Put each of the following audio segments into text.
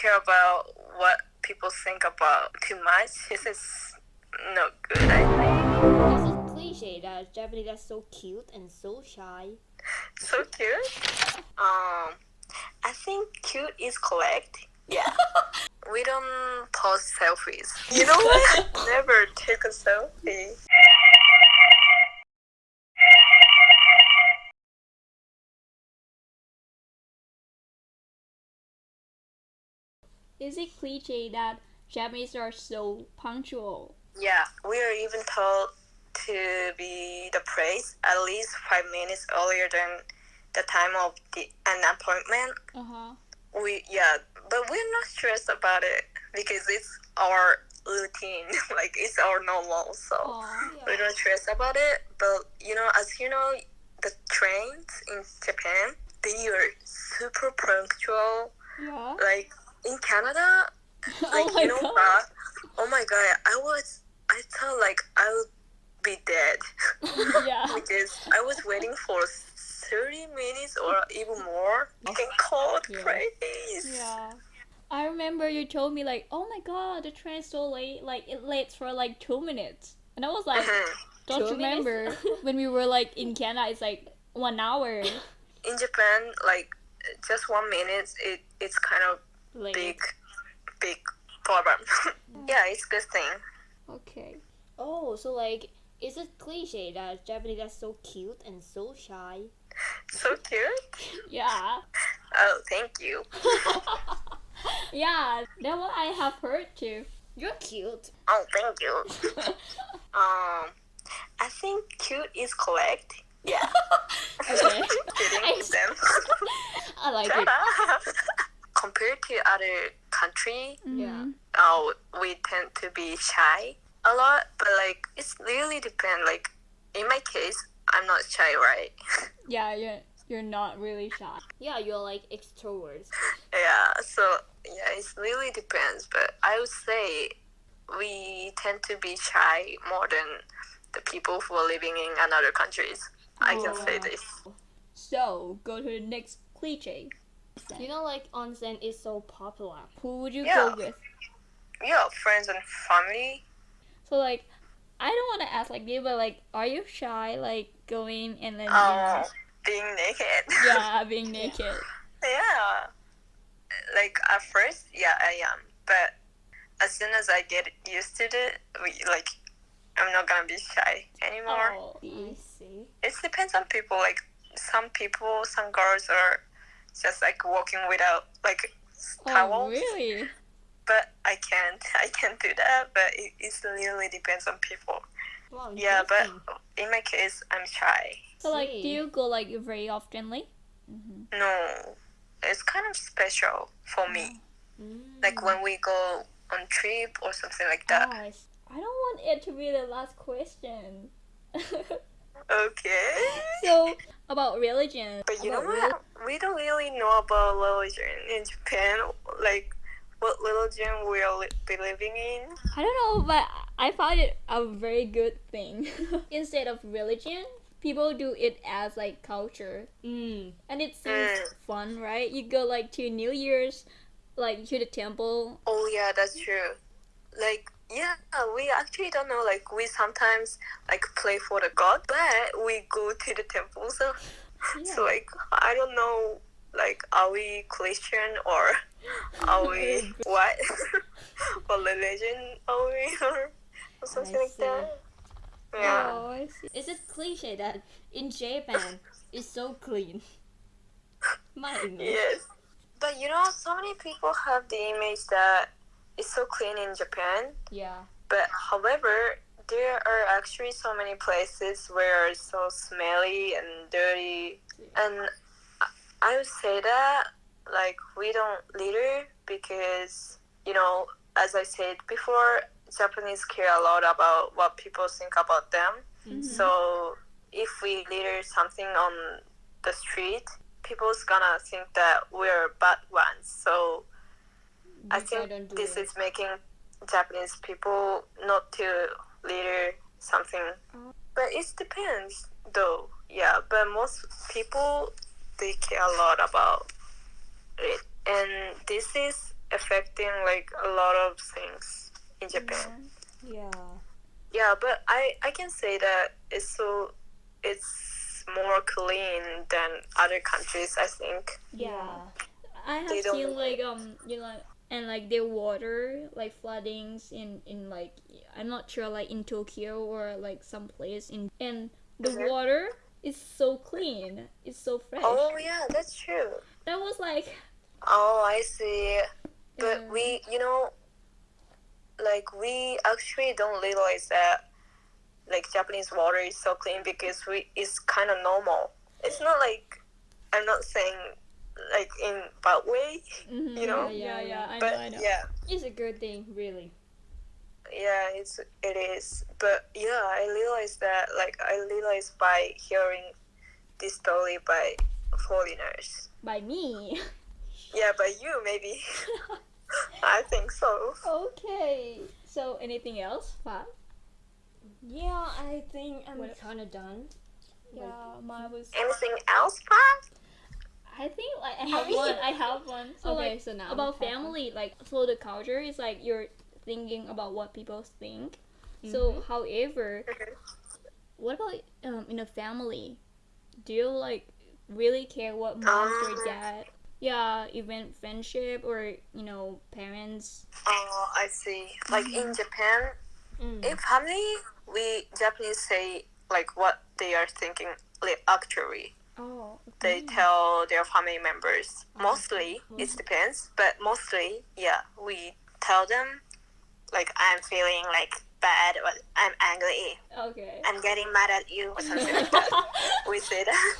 care about what people think about too much. This is not good, I think. This is cliche that Japanese are so cute and so shy? So cute. Um, I think cute is correct. Yeah. we don't post selfies. You know what? Never take a selfie. Is it cliche that Japanese are so punctual? Yeah, we are even told to be the place at least five minutes earlier than the time of the an appointment. Uh huh. We yeah, but we're not stressed about it because it's our routine. like it's our normal, so we don't stress about it. But you know, as you know, the trains in Japan they are super punctual. Yeah. Like in Canada, like oh my you know god. what? Oh my god, I was I thought like I would be dead yeah. because I was waiting for thirty minutes or even more. You can call Yeah. praise. Yeah. I remember you told me like, oh my god, the train's so late. Like it late for like two minutes, and I was like, Mhm. don't Two remember when we were like in Canada. It's like one hour In Japan, like just one minute, it it's kind of late. big, big problem. yeah, it's good thing. Okay. Oh, so like, is it cliche that Japanese are so cute and so shy? So cute. Yeah. Oh, thank you. Yeah, that's what I have heard too. You're cute. Oh, thank you. Um, I think cute is correct. Yeah. Okay. Kidding them. I like Shut it. up. Compared to other country, Yeah. uh, we tend to be shy a lot, but like it's really depend. Like in my case, I'm not shy, right? Yeah, you're you're not really shy. Yeah, you're like extroverts. yeah. So yeah, it really depends. But I would say we tend to be shy more than the people who are living in another countries. I can say Oh. this. So go to the next cliche. You know, like onsen is so popular. Who would you Yeah. go with? Yeah, friends and family. So like, I don't want to ask like you, but like, are you shy like going and then um, you Oh, know, being naked. yeah, being naked? Yeah. Like at first, yeah, I am. But as soon as I get used to it, we, like I'm not gonna be shy anymore. Oh, I mm-hmm. see. It depends on people. Like some people, some girls are just like walking without like oh towels. really? But I can't. I can't do that. But it, it really depends on people. Wow, Yeah, but in my case, I'm shy. So like, do you go like very oftenly? No, it's kind of special for me. Mm. Like when we go on trip or something like that. Oh, I, s- I don't want it to be the last question. Okay. so about religion. But you know about what? We don't really know about religion in Japan. Like, what religion we'll li- be living in. I don't know, but I found it a very good thing. Instead of religion, people do it as like culture, Mm. and it seems Mm. fun, right? You go like to New Year's, like to the temple. Oh yeah, that's true. Like, yeah, we actually don't know. Like, we sometimes like play for the god, but we go to the temple. So, so like, I don't know. Like, are we Christian or are we what? what religion are we or, something like that? Yeah. Oh, I see. Is it cliche that in Japan it's so clean? My English. Yes. But you know, so many people have the image that it's so clean in Japan. Yeah. But however, there are actually so many places where it's so smelly and dirty. And I- would say that, like, we don't litter because, you know, as I said before, Japanese care a lot about what people think about them. Mhm. So if we litter something on the street, people's gonna think that we're bad ones. So I think do this it. is making Japanese people not to litter something. Oh. But it depends, though. Yeah, but most people they care a lot about it, and this is affecting like a lot of things in Japan. Yeah. Yeah, but I I can say that it's so it's more clean than other countries. I think. Yeah. I have seen like um you know and like the water like floodings in in like I'm not sure like in Tokyo or like some place in and the Mhm. water is so clean. It's so fresh. Oh yeah, that's true. That was like Oh, I see. But Yeah. we, you know, like we actually don't realize that like Japanese water is so clean because we it's kind of normal. It's not like I'm not saying like in bad way, mhm, you know? yeah, yeah, yeah, I but know, I know. yeah, It's a good thing, really. yeah, it's it is. But yeah, I realized that like I realized by hearing this story by foreigners. By me. Yeah, by you maybe. I think so. okay. So anything else? Fat? Yeah, I think I'm kind of done. Yeah, mine was. Anything else, Pat? I think like I have one. I have one. So okay, like so now about have one. family, like so the culture is like you're thinking about what people think. Mm-hmm. So, however, what about um in a family? Do you like really care what moms or Um, dad? Yeah, even friendship or you know parents. Oh, I see. Like in Japan, Mm. in family, we Japanese say like what they are thinking. Like actually, Oh. they tell their family members. Mostly, it mm-hmm. depends, but mostly, yeah, we tell them like I'm feeling like bad or I'm angry. Okay. I'm getting mad at you or something like that. we say that.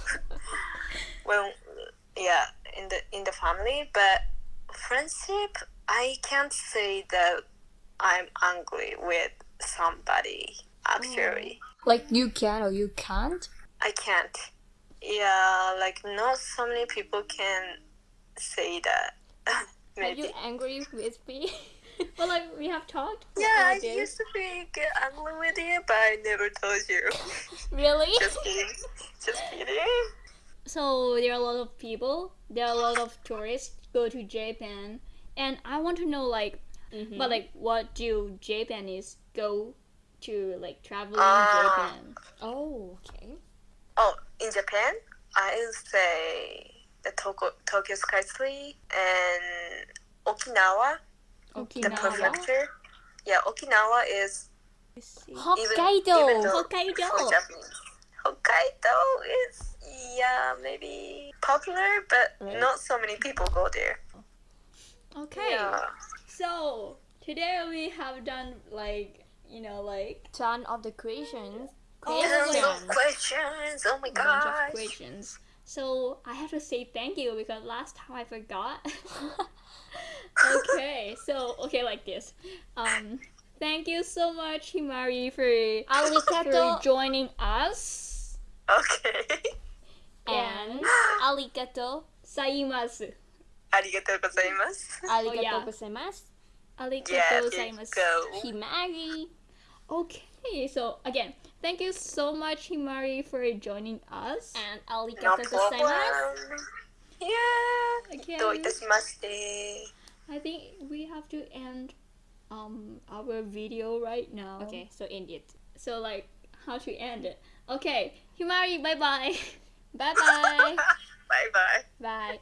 well, yeah, in the in the family, but friendship, I can't say that I'm angry with somebody. Actually, oh. Like you can or you can't? I can't. Yeah, like not so many people can say that. Are you angry with me? well, like we have talked. Yeah, I about used to be get angry with you, but I never told you. Really? Just kidding. Just kidding. So there are a lot of people. There are a lot of tourists go to Japan, and I want to know like, Mhm. but like, what do Japanese go to like traveling Ah. Japan? oh, okay. Oh, in Japan, I would say the Tokyo, Tokyo Skytree and Okinawa, the Okinawa. prefecture. Yeah, Okinawa is I. Hokkaido. even though Hokkaido. Hokkaido is yeah maybe popular, but Right. not so many people go there. Okay. Yeah. So today we have done like you know like Ton of the questions. Tons of questions. Oh my gosh. questions. So I have to say thank you because last time I forgot. okay, so okay like this. Um, thank you so much, Himari, for for joining us. Okay. And arigato saimasu. Arigato gozaimasu. Arigato gozaimasu. Oh, arigato gozaimasu. Himari. Okay. Hey, so again, thank you so much, Himari, for joining us. And arigatou no gozaimasu. Yeah. Okay. I think we have to end um our video right now. Okay, so end it. So like how to end it. Okay, Himari, bye bye. bye bye. bye bye. Bye.